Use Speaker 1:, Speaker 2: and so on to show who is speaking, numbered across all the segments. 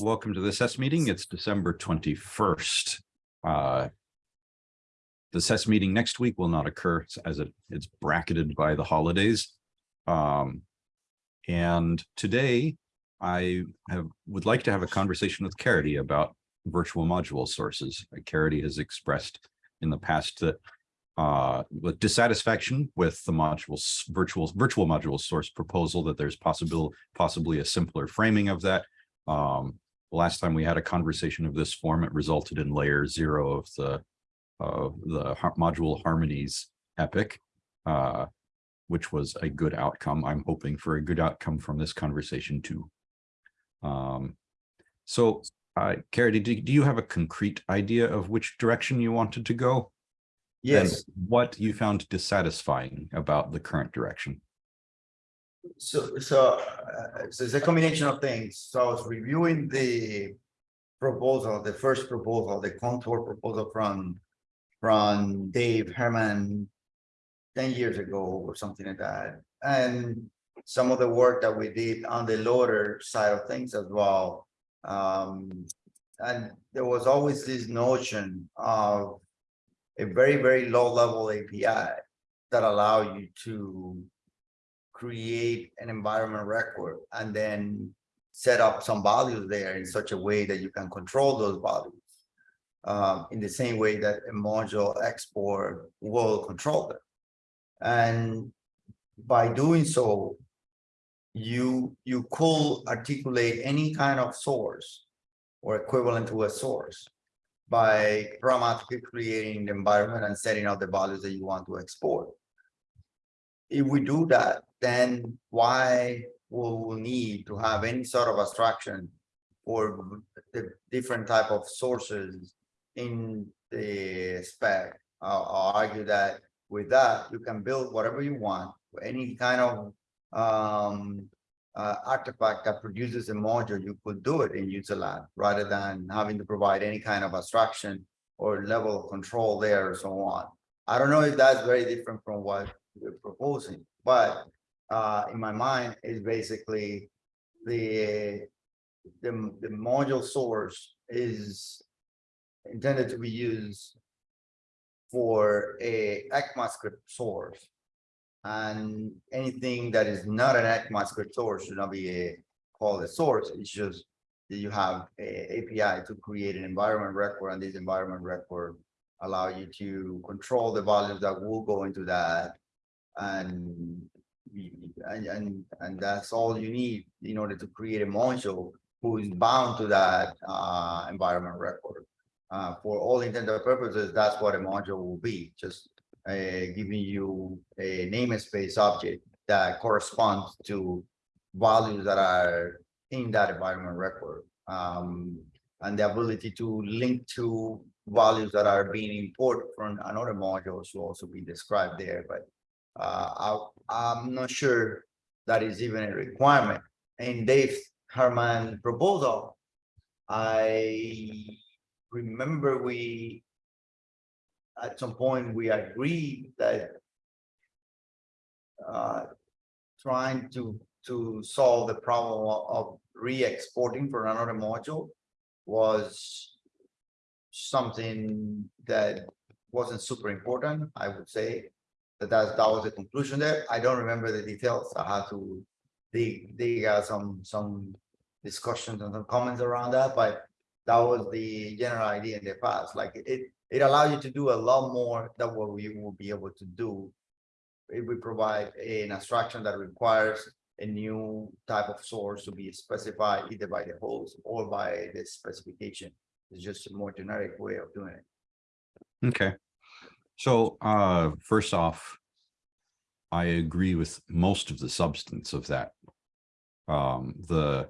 Speaker 1: Welcome to the SES meeting. It's December 21st. Uh, The SES meeting next week will not occur as it it's bracketed by the holidays. Um, And today I have would like to have a conversation with Caridy about virtual module sources. Caridy has expressed in the past that uh, with dissatisfaction with the modules virtual virtual module source proposal that there's possible possibly a simpler framing of that. Um, last time we had a conversation of this form, it resulted in layer zero of the of the module harmonies epic, uh, which was a good outcome. I'm hoping for a good outcome from this conversation too. Um, so, uh, Caridy, do, do you have a concrete idea of which direction you wanted to go? and
Speaker 2: Yes,
Speaker 1: what you found dissatisfying about the current direction.
Speaker 2: So, so, uh, so it's a combination of things. So I was reviewing the proposal, the first proposal, the contour proposal from, from Dave Herman ten years ago or something like that. And some of the work that we did on the loader side of things as well. Um, and there was always this notion of a very, very low level API that allow you to create an environment record and then set up some values there in such a way that you can control those values. Um, in the same way that a module export will control them. And by doing so, you, you could articulate any kind of source or equivalent to a source by programmatically creating the environment and setting out the values that you want to export. If we do that, then why will we need to have any sort of abstraction for the different type of sources in the spec? I'll, I'll argue that with that, you can build whatever you want, any kind of um, uh, artifact that produces a module, you could do it in userland rather than having to provide any kind of abstraction or level of control there or so on. I don't know if that's very different from what we're proposing, but uh, in my mind is basically the, the, the module source is intended to be used for a ECMAScript source. And anything that is not an ECMAScript source should not be a called a source. It's just that you have a API to create an environment record and this environment record allow you to control the values that will go into that. And and and that's all you need in order to create a module who is bound to that uh environment record. Uh, for all intents and purposes, that's what a module will be, just uh, giving you a namespace object that corresponds to values that are in that environment record. Um, and the ability to link to values that are being imported from another module should also be described there, but I, I'm not sure that is even a requirement. In Dave Herman proposal, I remember we at some point, we agreed that uh, trying to, to solve the problem of re-exporting for another module was something that wasn't super important, I would say. That that, was the conclusion there. I don't remember the details. I had to dig, dig out some, some discussions and some comments around that, but that was the general idea in the past, like it, it allows you to do a lot more than what we will be able to do. If we provide an abstraction that requires a new type of source to be specified either by the host or by the specification. It's just a more generic way of doing it.
Speaker 1: Okay. So uh, first off, I agree with most of the substance of that. Um, the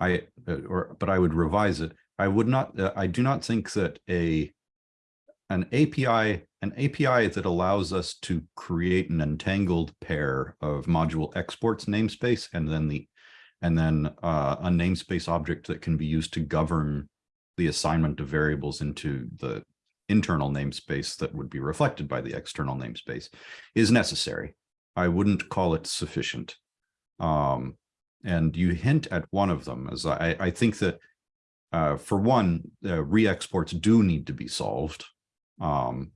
Speaker 1: I uh, or but I would revise it. I would not, uh, I do not think that a an API, an API that allows us to create an entangled pair of module exports namespace and then the and then uh, a namespace object that can be used to govern the assignment of variables into the internal namespace that would be reflected by the external namespace is necessary. I wouldn't call it sufficient. Um, and you hint at one of them as I, I think that uh, for one, uh, re-exports do need to be solved. Um,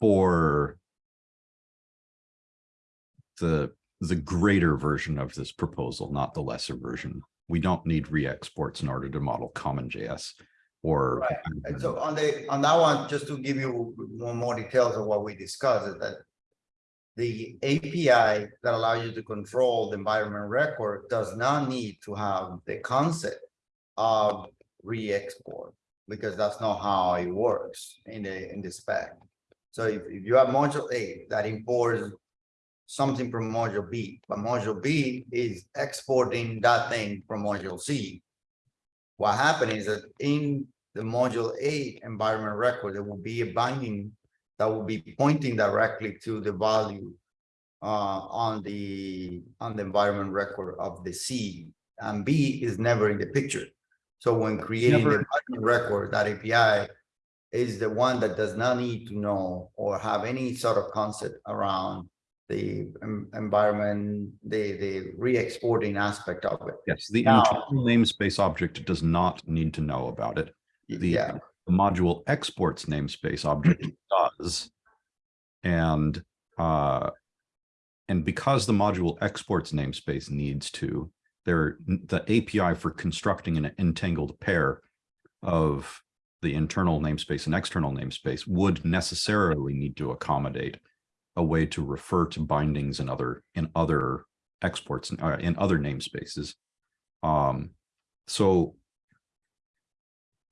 Speaker 1: for the, the greater version of this proposal, not the lesser version. We don't need re-exports in order to model CommonJS or.
Speaker 2: Right. And so on the, on that one, just to give you more details of what we discussed is that. The API that allows you to control the environment record does not need to have the concept of re-export. Because that's not how it works in the, in the spec. So if, if you have module A that imports something from module B, but module B is exporting that thing from module C. What happened is that in the module A environment record, there will be a binding that will be pointing directly to the value uh, on the, on the environment record of the C, and B is never in the picture. So when creating the
Speaker 1: Never-
Speaker 2: environment record, that API is the one that does not need to know or have any sort of concept around the em- environment, the, the re-exporting aspect of it.
Speaker 1: Yes, the
Speaker 2: Now-
Speaker 1: internal namespace object does not need to know about it. The
Speaker 2: Yeah,
Speaker 1: the module exports namespace object does. And, uh, and because the module exports namespace needs to, there, the API for constructing an entangled pair of the internal namespace and external namespace would necessarily need to accommodate a way to refer to bindings in other, in other exports, uh, in other namespaces. Um, so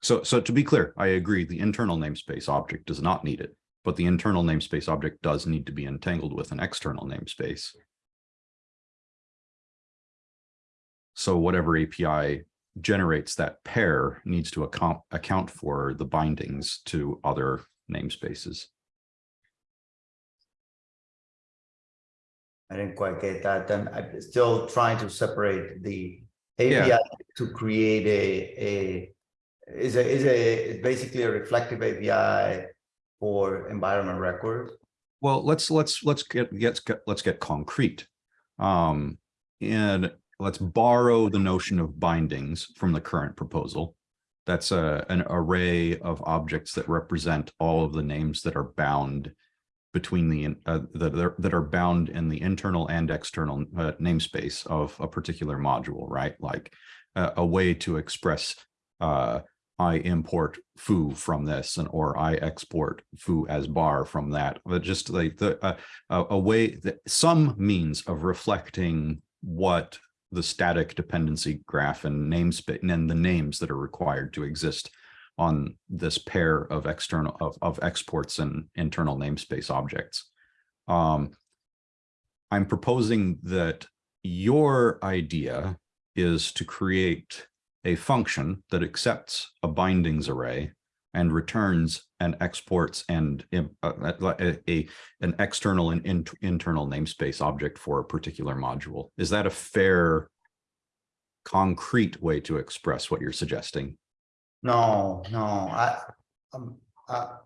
Speaker 1: so, so to be clear, I agree, the internal namespace object does not need it, but the internal namespace object does need to be entangled with an external namespace. So whatever API generates that pair needs to account, account for the bindings to other namespaces.
Speaker 2: I didn't quite get that. And I'm still trying to separate the
Speaker 1: Yeah.
Speaker 2: API to create a, a is a, is a, basically a reflective API for environment records.
Speaker 1: Well, let's, let's, let's get, get, let's get concrete. Um, and let's borrow the notion of bindings from the current proposal. That's a, an array of objects that represent all of the names that are bound between the, uh, that are, that are bound in the internal and external uh, namespace of a particular module, right? Like uh, a way to express, uh, I import foo from this and or I export foo as bar from that, but just like the uh, a, way that some means of reflecting what the static dependency graph and namespace and the names that are required to exist on this pair of external of, of exports and internal namespace objects. Um, I'm proposing that your idea is to create a function that accepts a bindings array and returns and exports and uh, uh, a, a- an external and in- internal namespace object for a particular module. Is that a fair concrete way to express what you're suggesting?
Speaker 2: No, no, I, um, uh,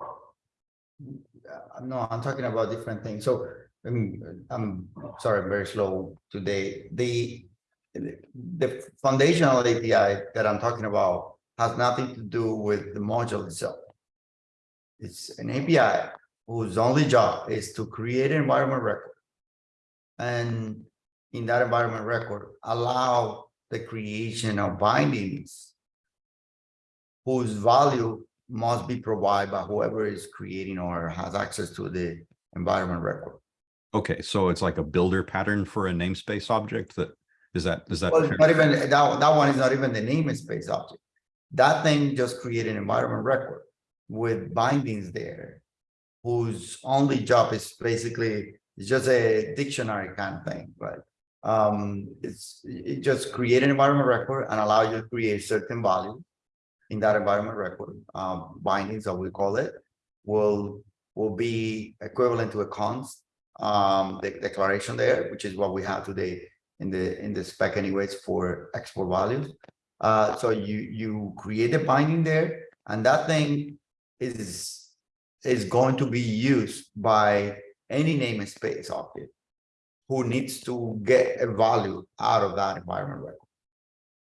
Speaker 2: No, I'm talking about different things. So, um, I'm sorry, I'm very slow today. The. The foundational API that I'm talking about has nothing to do with the module itself. It's an API whose only job is to create an environment record. And in that environment record, allow the creation of bindings whose value must be provided by whoever is creating or has access to the environment record.
Speaker 1: Okay, so it's like a builder pattern for a namespace object that, is that, is that?
Speaker 2: Well, not even, that, that one is not even the namespace object. That thing just created an environment record with bindings there. Whose only job is basically, it's just a dictionary kind of thing, but. Um, it's, it just create an environment record and allow you to create certain value. In that environment record, um, bindings, that we call it, will, will be equivalent to a const. Um, the declaration there, which is what we have today in the, in the spec anyways for export values. Uh, so you, you create a binding there and that thing is, is going to be used by any namespace object who needs to get a value out of that environment record.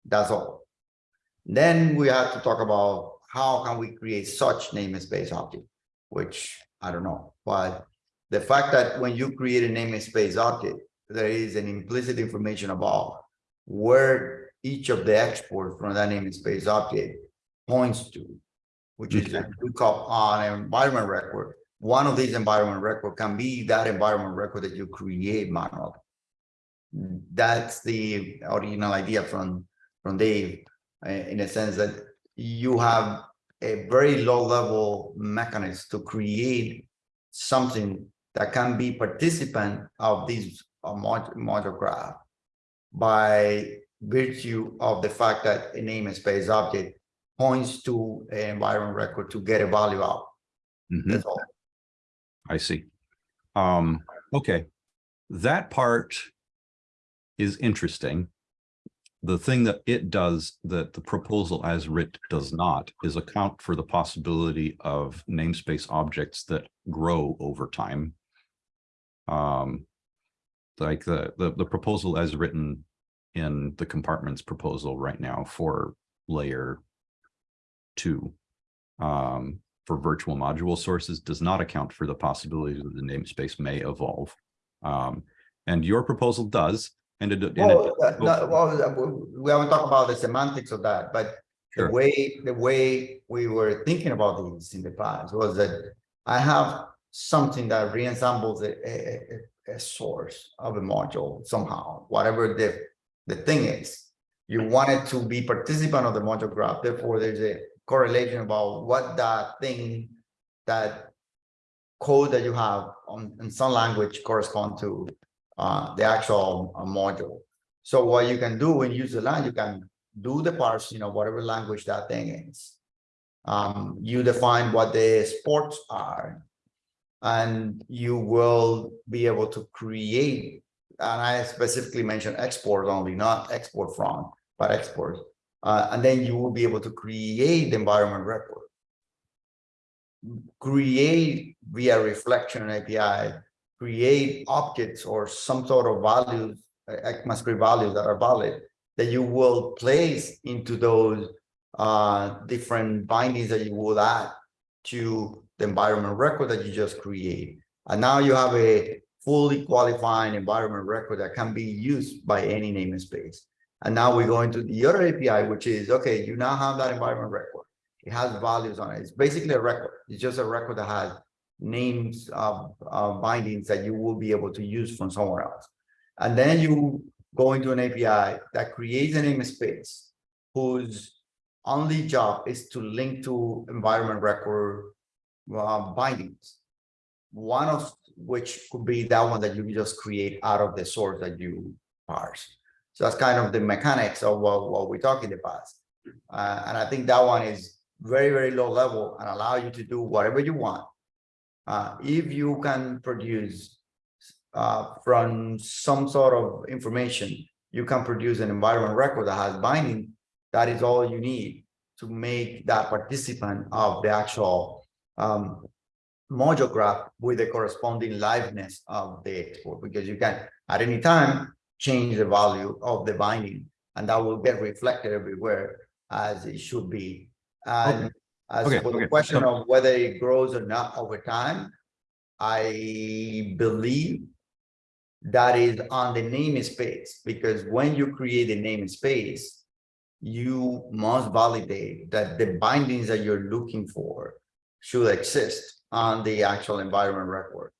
Speaker 2: That's all. Then we have to talk about how can we create such namespace object, which I don't know, but the fact that when you create a namespace object, there is an implicit information about where each of the exports from that namespace object points to, which is a lookup on an environment record. One of these environment record can be that environment record that you create manually. That's the original idea from, from Dave, in a sense that you have a very low level mechanism to create something that can be participant of this uh, module graph by virtue of the fact that a namespace object points to an environment record to get a value out.
Speaker 1: Mhm.
Speaker 2: That's all.
Speaker 1: I see. Um, okay, that part is interesting. The thing that it does that the proposal as writ does not is account for the possibility of namespace objects that grow over time. Um, like the, the, the proposal as written in the compartments proposal right now for layer two um, for virtual module sources does not account for the possibility that the namespace may evolve. Um, and your proposal does, and it, and
Speaker 2: Well, uh, no, well, we- haven't talked about the semantics of that, but the way, the way we were thinking about these in the past was that I have something that reassembles a, a, a, a source of a module somehow, whatever the, the thing is. You want it to be participant of the module graph, therefore there's a correlation about what that thing, that code that you have on, in some language correspond to uh, the actual uh, module. So what you can do when you use the line, you can do the parse, you know, whatever language that thing is. Um, you define what the sports are. And you will be able to create, and I specifically mentioned export only, not export from, but export. Uh, and then you will be able to create the environment record. Create via reflection API, create objects or some sort of values, ECMAScript values that are valid, that you will place into those uh, different bindings that you will add to the environment record that you just create. And now you have a fully qualifying environment record that can be used by any namespace. And now we go into the other API, which is, okay, you now have that environment record. It has values on it. It's basically a record. It's just a record that has names of bindings that you will be able to use from somewhere else. And then you go into an API that creates a namespace whose only job is to link to environment record uh, bindings. One of which could be that one that you just create out of the source that you parse. So that's kind of the mechanics of what, what we talked in the past. Uh, and I think that one is very, very low level and allow you to do whatever you want. Uh, if you can produce uh, from some sort of information, you can produce an environment record that has binding. That is all you need to make that participant of the actual um, module graph with the corresponding liveness of the export, because you can at any time change the value of the binding, and that will get reflected everywhere as it should be. And as
Speaker 1: Okay,
Speaker 2: for the
Speaker 1: okay.
Speaker 2: question
Speaker 1: So-
Speaker 2: of whether it grows or not over time, I believe that is on the namespace, because when you create a namespace, you must validate that the bindings that you're looking for should exist on the actual environment record.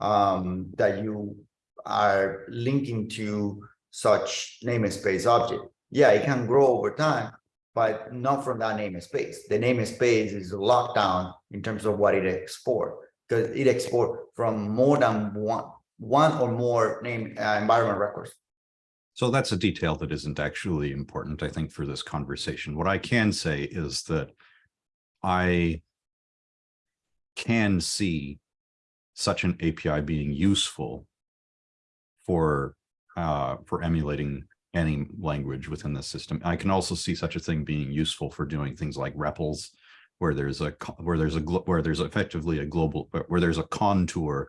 Speaker 2: Um, that you are linking to such namespace object. Yeah, it can grow over time, but not from that namespace. The namespace is locked down in terms of what it export, because it export from more than one, one or more name uh, environment records.
Speaker 1: So that's a detail that isn't actually important, I think, for this conversation. What I can say is that I can see such an API being useful for uh, for emulating any language within the system. I can also see such a thing being useful for doing things like REPLs, where there's a where there's a where there's effectively a global where there's a contour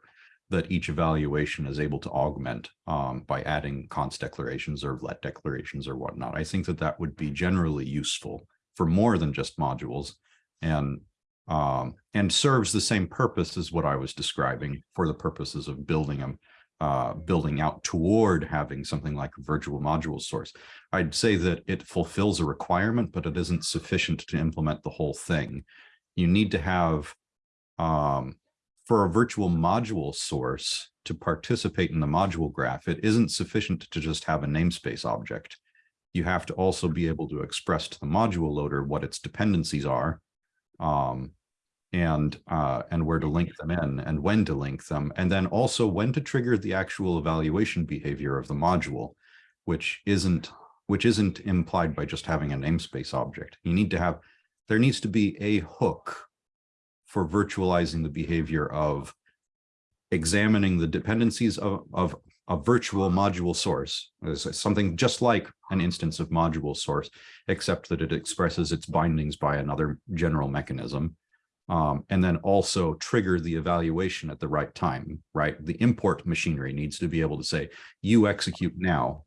Speaker 1: that each evaluation is able to augment um, by adding const declarations or let declarations or whatnot. I think that that would be generally useful for more than just modules and um, and serves the same purpose as what I was describing for the purposes of building them, uh, building out toward having something like a virtual module source. I'd say that it fulfills a requirement, but it isn't sufficient to implement the whole thing. You need to have um, for a virtual module source to participate in the module graph, it isn't sufficient to just have a namespace object. You have to also be able to express to the module loader what its dependencies are um, and uh, and where to link them in and when to link them, and then also when to trigger the actual evaluation behavior of the module, which isn't which isn't implied by just having a namespace object. You need to have there needs to be a hook for virtualizing the behavior of examining the dependencies of, of a virtual module source, It's something just like an instance of module source, except that it expresses its bindings by another general mechanism. Um, and then also trigger the evaluation at the right time, right? The import machinery needs to be able to say, you execute now.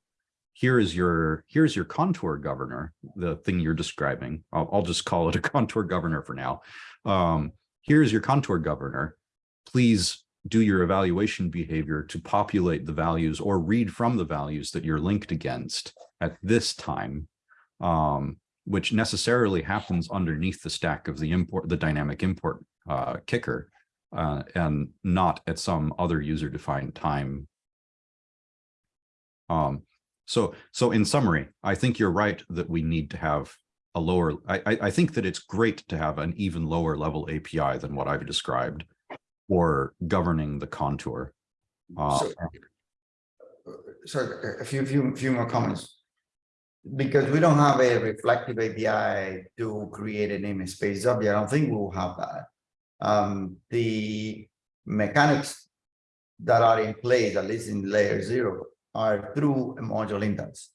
Speaker 1: Here is your, here's your contour governor, the thing you're describing. I'll, I'll just call it a contour governor for now. Um, here's your contour governor. Please do your evaluation behavior to populate the values or read from the values that you're linked against at this time, um, which necessarily happens underneath the stack of the import, the dynamic import uh, kicker, uh, and not at some other user-defined time. Um, so, so in summary, I think you're right that we need to have a lower, I, I, think that it's great to have an even lower level API than what I've described for governing the contour. Uh,
Speaker 2: So- So a few, few, few more comments. Because we don't have a reflective API to create a namespace object, I don't think we'll have that. Um, the mechanics that are in place, at least in layer zero, are through a module instance.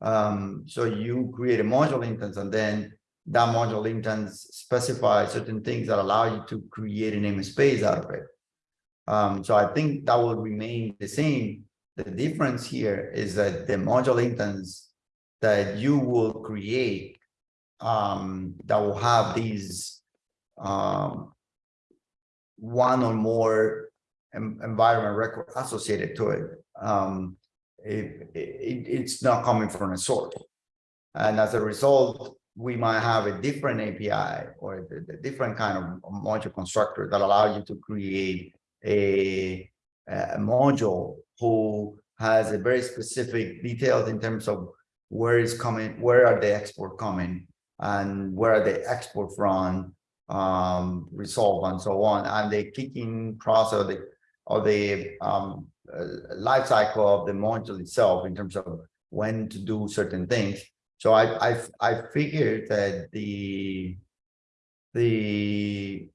Speaker 2: Um, so you create a module instance and then that module instance specifies certain things that allow you to create a namespace out of it. Um, so I think that will remain the same. The difference here is that the module instance that you will create um, that will have these um, one or more em- environment record associated to it. Um, it, it, it's not coming from a source. And as a result, we might have a different API or a, different kind of module constructor that allow you to create a, a module who has a very specific details in terms of where is coming, where are the export coming, and where are the export from, um, resolve and so on, and the kicking process of the of the um, uh, life cycle of the module itself in terms of when to do certain things. So I I I figured that the the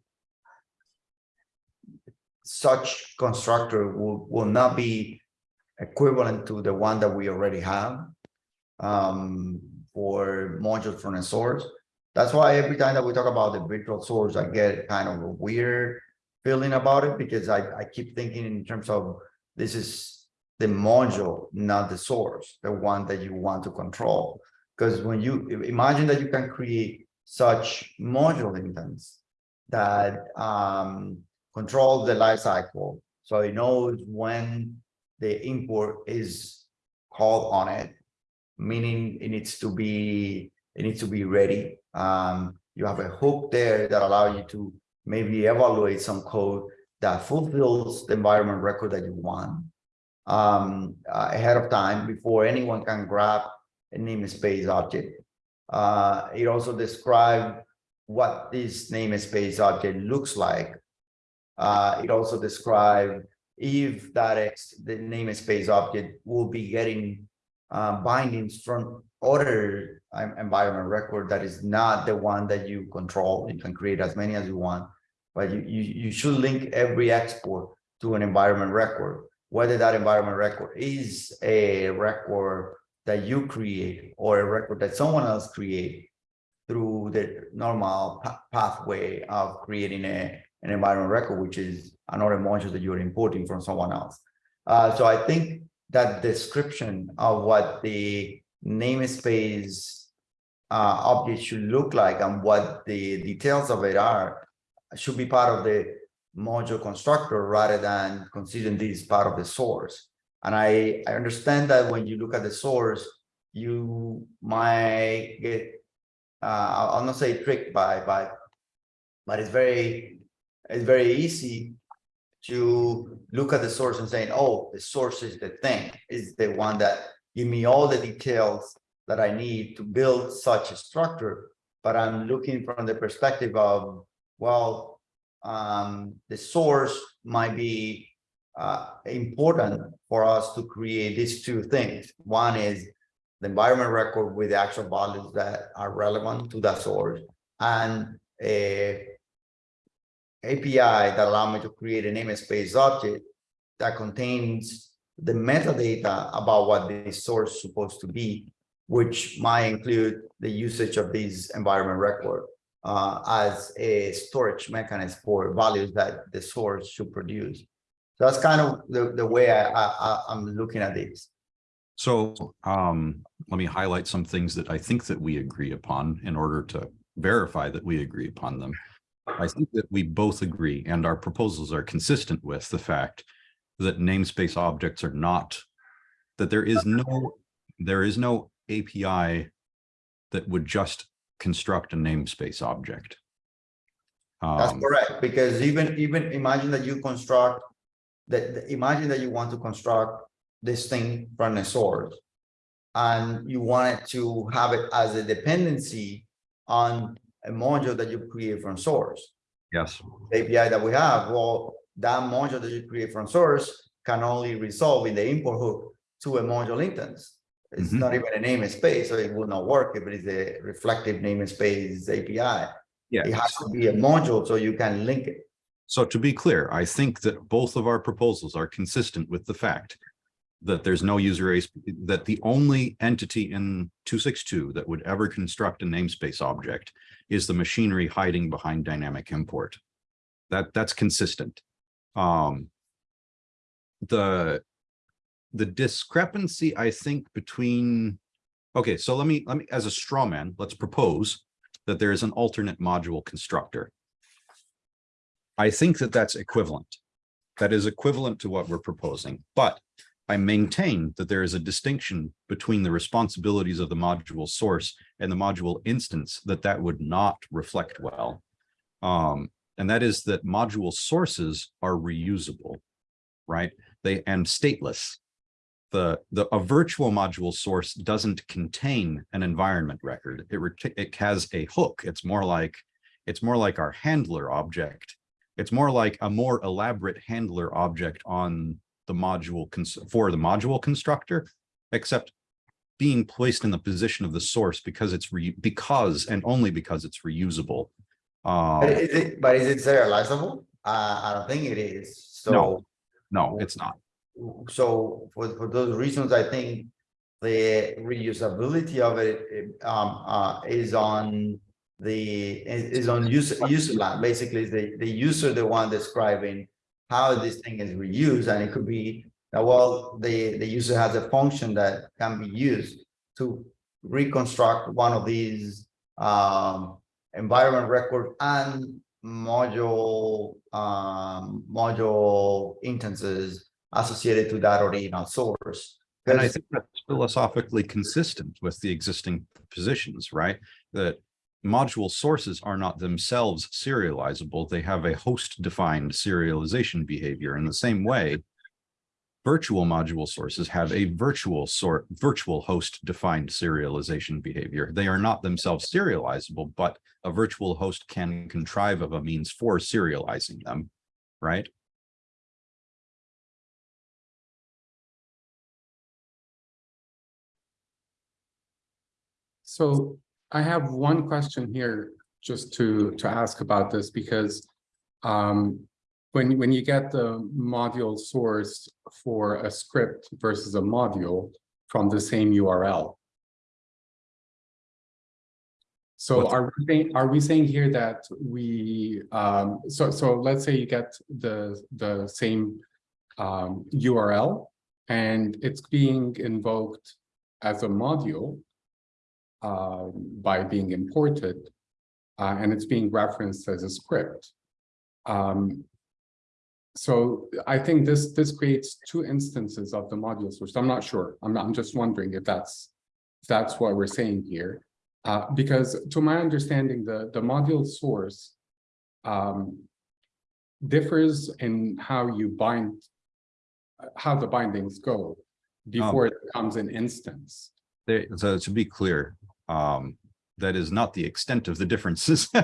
Speaker 2: such constructor will will not be equivalent to the one that we already have um, for modules from a source. That's why every time that we talk about the virtual source, I get kind of a weird feeling about it because I, I keep thinking in terms of this is the module, not the source, the one that you want to control. Because when you imagine that you can create such module instance that um, control the life cycle, so it knows when the import is called on it, meaning it needs to be it needs to be ready. Um, you have a hook there that allow you to maybe evaluate some code that fulfills the environment record that you want um, uh, ahead of time before anyone can grab a namespace object. Uh, it also describes what this namespace object looks like. Uh, it also describes if that ex the namespace object will be getting uh, bindings from other um, environment record that is not the one that you control. You can create as many as you want, but you, you, you should link every export to an environment record, whether that environment record is a record that you create or a record that someone else create through the normal pathway of creating a, an environment record, which is another module that you're importing from someone else. Uh, so I think that description of what the namespace uh, object should look like and what the details of it are should be part of the module constructor rather than considering this part of the source. And I, I understand that when you look at the source, you might get, uh, I'll not say tricked by, by, but it's very, it's very easy to look at the source and saying, oh, the source is the thing, is the one that give me all the details that I need to build such a structure. But I'm looking from the perspective of, well, um, the source might be uh, important for us to create these two things. One is the environment record with the actual values that are relevant to that source and a API that allow me to create a namespace object that contains the metadata about what the source is supposed to be, which might include the usage of this environment record uh, as a storage mechanism for values that the source should produce. So that's kind of the, the way I, I, I'm looking at this.
Speaker 1: So um, let me highlight some things that I think that we agree upon in order to verify that we agree upon them. I think that we both agree and our proposals are consistent with the fact that namespace objects are not, that there is no, there is no API that would just construct a namespace object.
Speaker 2: That's
Speaker 1: Um,
Speaker 2: correct, because even, even imagine that you construct, that, that- imagine that you want to construct this thing from a source. And you want it to have it as a dependency on a module that you create from source.
Speaker 1: Yes,
Speaker 2: The API that we have, well, that module that you create from source can only resolve in the import hook to a module instance. It's
Speaker 1: Mhm.
Speaker 2: not even a namespace, so it will not work if it is a reflective namespace API.
Speaker 1: yeah.
Speaker 2: It has to be a module so you can link it.
Speaker 1: So to be clear, I think that both of our proposals are consistent with the fact that there's no user that the only entity in two six two that would ever construct a namespace object is the machinery hiding behind dynamic import. That, that's consistent. Um, the, the discrepancy, I think, between, okay, so let me, let me, as a straw man, let's propose that there is an alternate module constructor. I think that that's equivalent. That is equivalent to what we're proposing, but I maintain that there is a distinction between the responsibilities of the module source and the module instance that that would not reflect well. Um, and that is that module sources are reusable, right? They and stateless. The, the, a virtual module source doesn't contain an environment record. It, it has a hook. It's more like, it's more like our handler object it's more like a more elaborate handler object on the module for the module constructor, except being placed in the position of the source because it's re because and only because it's reusable.
Speaker 2: But
Speaker 1: Um,
Speaker 2: is it, but is it serializable? Uh, I don't think it is, so.
Speaker 1: No. no, it's not.
Speaker 2: So for, for those reasons, I think the reusability of it, um, uh, is on the, is, on user, userland, basically the, the user, the one describing how this thing is reused, and it could be, uh, well, the, the user has a function that can be used to reconstruct one of these, um, environment record and module, um, module instances associated to that original source.
Speaker 1: And I think that's philosophically consistent with the existing positions, right? That module sources are not themselves serializable. They have a host defined serialization behavior in the same way. Virtual module sources have a virtual sort, virtual host defined serialization behavior. They are not themselves serializable, but a virtual host can contrive of a means for serializing them, right?
Speaker 3: So I have one question here just to, to ask about this because um, when, when you get the module source for a script versus a module from the same URL. So
Speaker 1: What's-
Speaker 3: are we saying, are we saying here that we, um, so, so let's say you get the, the same um, URL and it's being invoked as a module. Uh, by being imported. Uh, and it's being referenced as a script. Um, so I think this, this creates two instances of the module source. I'm not sure. I'm, I'm just wondering if that's, if that's what we're saying here. Uh, because to my understanding, the, the module source um, differs in how you bind, how the bindings go before it becomes an instance.
Speaker 1: They, so to be clear, um, that is not the extent of the differences.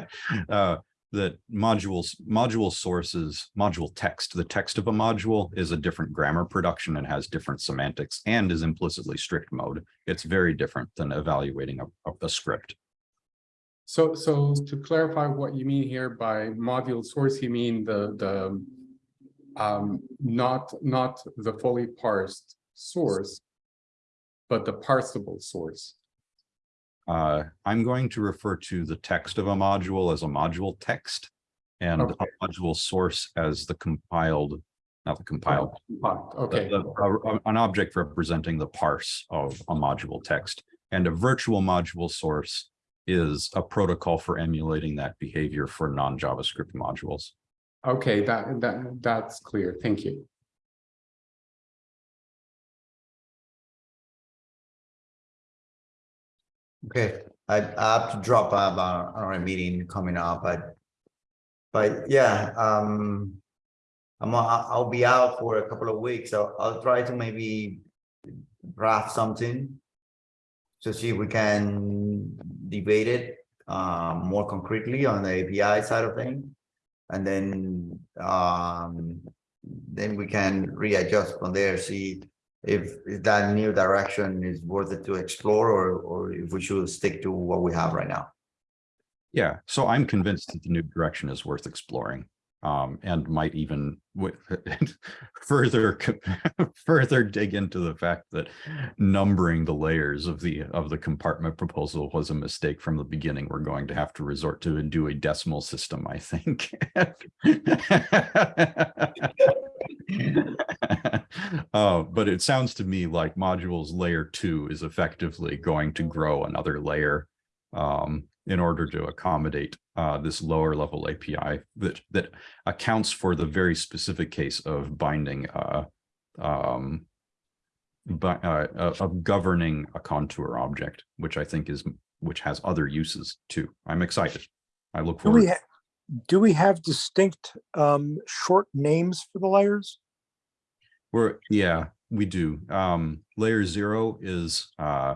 Speaker 1: Uh, that modules, module sources, module text, the text of a module is a different grammar production and has different semantics and is implicitly strict mode. It's very different than evaluating a, a- script.
Speaker 3: So, so to clarify what you mean here by module source, you mean the, the um, not, not the fully parsed source, but the parsable source.
Speaker 1: Uh, I'm going to refer to the text of a module as a module text and a module source as the compiled, not the compiled,
Speaker 3: Okay,
Speaker 1: the- the- a- an object representing the parse of a module text. And a virtual module source is a protocol for emulating that behavior for non-JavaScript modules.
Speaker 3: okay, that, that, that's clear. Thank you.
Speaker 2: Okay, I, I have to drop out on, meeting coming up, but. But yeah, um. I'm, I'll, I'll be out for a couple of weeks, so I'll try to maybe draft something. To see if we can debate it, um, more concretely on the API side of things. And then, um, then we can readjust from there, see if, that new direction is worth it to explore or, or if we should stick to what we have right now.
Speaker 1: Yeah, so I'm convinced that the new direction is worth exploring. Um, and might even further, further dig into the fact that numbering the layers of the, of the compartment proposal was a mistake from the beginning. We're going to have to resort to and do a decimal system, I think. Uh, but it sounds to me like modules layer two is effectively going to grow another layer um, in order to accommodate uh, this lower level API that that accounts for the very specific case of binding uh, um, but uh, uh, of governing a contour object, which I think is which has other uses too. I'm excited. I look
Speaker 4: Do we,
Speaker 1: forward.
Speaker 4: ha- do we have distinct um, short names for the layers?
Speaker 1: We're, yeah, we do. Um, layer zero is, uh,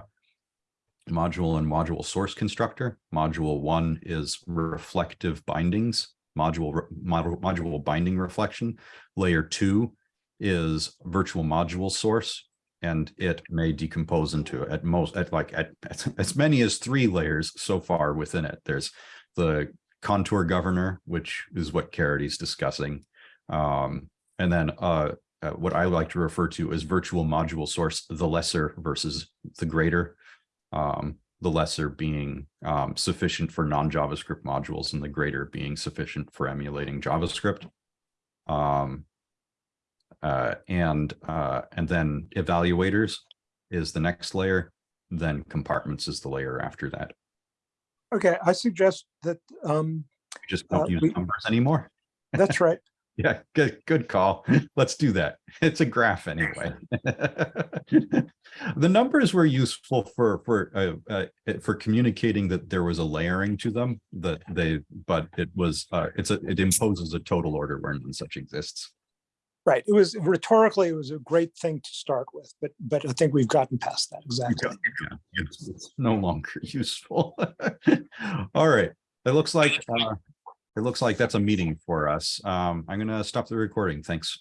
Speaker 1: module and module source constructor. Module one is reflective bindings, module, module, module binding reflection. Layer two is virtual module source. And it may decompose into at most, at like, at, at as many as three layers so far within it. There's the contour governor, which is what Caridy's discussing. Um, and then, uh, uh, what I like to refer to as virtual module source, the lesser versus the greater. Um, the lesser being um, sufficient for non-JavaScript modules and the greater being sufficient for emulating JavaScript. Um, uh, and uh, and then evaluators is the next layer, then compartments is the layer after that.
Speaker 4: Okay, I suggest that, um,
Speaker 1: We Just
Speaker 4: Uh,
Speaker 1: don't use
Speaker 4: we-
Speaker 1: numbers anymore.
Speaker 4: that's right.
Speaker 1: Yeah, good, good call. Let's do that. It's a graph anyway. The numbers were useful for, for, uh, uh, for communicating that there was a layering to them, that they, but it was, uh, it's a, it imposes a total order where none such exists.
Speaker 4: Right. It was rhetorically, it was a great thing to start with, but, but I think we've gotten past that. Exactly.
Speaker 1: Yeah, It's it's no longer useful. All right, it looks like, uh, it looks like that's a meeting for us. Um, I'm gonna stop the recording. Thanks.